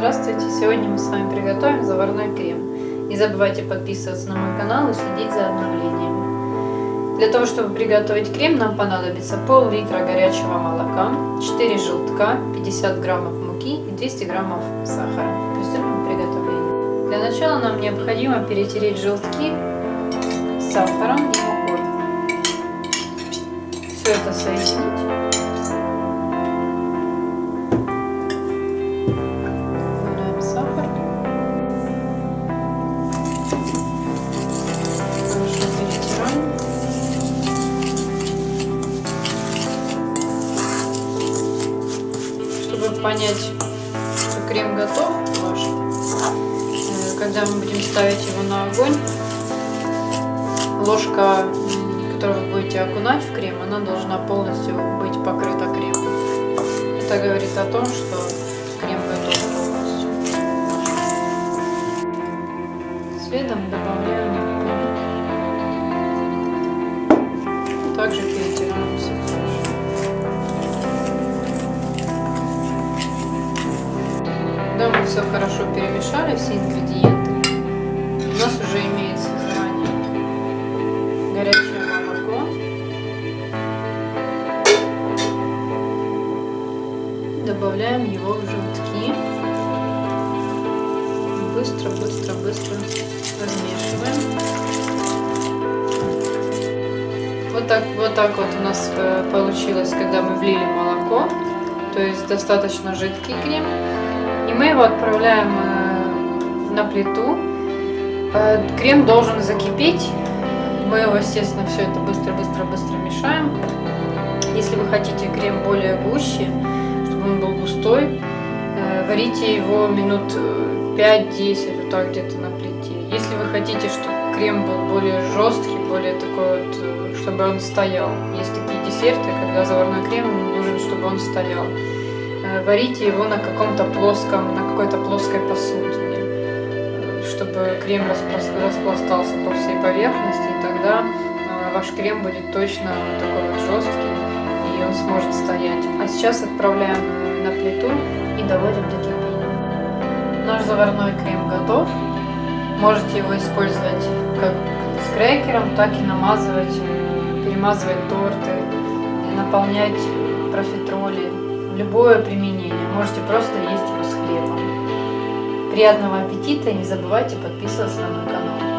Здравствуйте! Сегодня мы с вами приготовим заварной крем. Не забывайте подписываться на мой канал и следить за обновлениями. Для того, чтобы приготовить крем, нам понадобится пол-литра горячего молока, 4 желтка, 50 граммов муки и 200 граммов сахара. Приступим к приготовлению. Для начала нам необходимо перетереть желтки с сахаром и мукой. Все это соединить. Понять, что крем готов ваш, э, когда мы будем ставить его на огонь, ложка, которую вы будете окунать в крем, она должна полностью быть покрыта кремом. Это говорит о том, что крем готов полностью. Следом добавляем все хорошо перемешали, все ингредиенты, у нас уже имеется заранее горячее молоко. Добавляем его в желтки. Быстро, быстро, быстро размешиваем. Вот так, вот так вот у нас э, получилось, когда мы влили молоко. То есть достаточно жидкий крем. Мы его отправляем э, на плиту. Э, крем должен закипеть. Мы его, естественно, все это быстро-быстро-быстро мешаем. Если вы хотите крем более гуще, чтобы он был густой, э, варите его минут 5-10, вот так где-то на плите. Если вы хотите, чтобы крем был более жесткий, более такой вот, чтобы он стоял. Есть такие десерты, когда заварной крем нужен, чтобы он стоял. Э, варите его на каком-то плоском, на какой-то плоской посудине, э, чтобы крем распластался по всей поверхности, и тогда э, ваш крем будет точно такой вот жесткий, и он сможет стоять. А сейчас отправляем на плиту и доводим до кипения. Наш заварной крем готов. Можете его использовать как с крекером, так и намазывать, перемазывать торты, наполнять профитроли любое применение. Можете просто есть его с хлебом. Приятного аппетита и не забывайте подписываться на мой канал.